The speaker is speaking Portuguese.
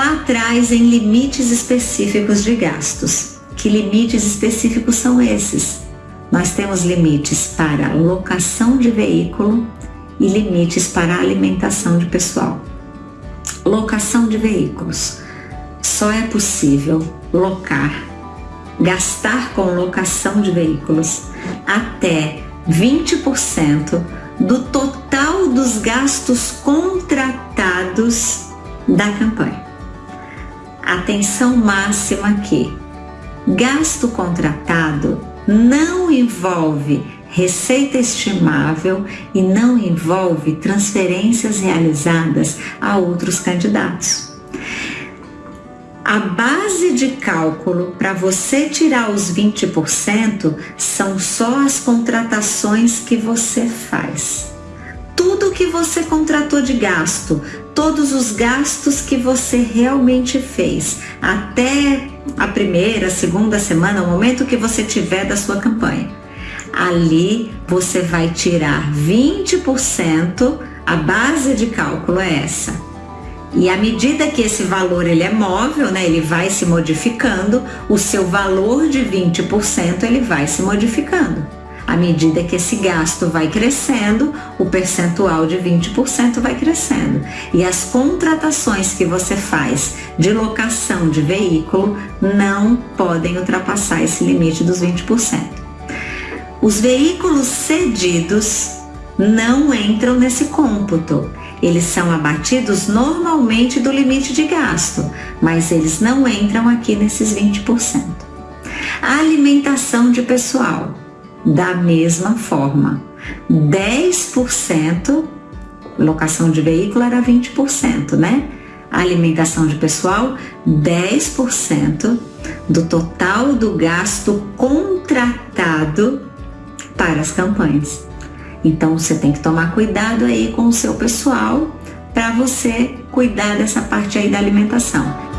lá atrás em limites específicos de gastos. Que limites específicos são esses? Nós temos limites para locação de veículo e limites para alimentação de pessoal. Locação de veículos. Só é possível locar, gastar com locação de veículos até 20% do total dos gastos contratados da campanha. Atenção máxima aqui. Gasto contratado não envolve receita estimável e não envolve transferências realizadas a outros candidatos. A base de cálculo para você tirar os 20% são só as contratações que você faz. Que você contratou de gasto, todos os gastos que você realmente fez até a primeira, segunda semana, o momento que você tiver da sua campanha ali você vai tirar 20%, a base de cálculo é essa. E à medida que esse valor ele é móvel, né, ele vai se modificando, o seu valor de 20% ele vai se modificando. À medida que esse gasto vai crescendo, o percentual de 20% vai crescendo. E as contratações que você faz de locação de veículo não podem ultrapassar esse limite dos 20%. Os veículos cedidos não entram nesse cômputo. Eles são abatidos normalmente do limite de gasto, mas eles não entram aqui nesses 20%. A alimentação de pessoal, da mesma forma, 10%, locação de veículo era 20%, né? Alimentação de pessoal, 10% do total do gasto contratado para as campanhas. Então você tem que tomar cuidado aí com o seu pessoal para você cuidar dessa parte aí da alimentação.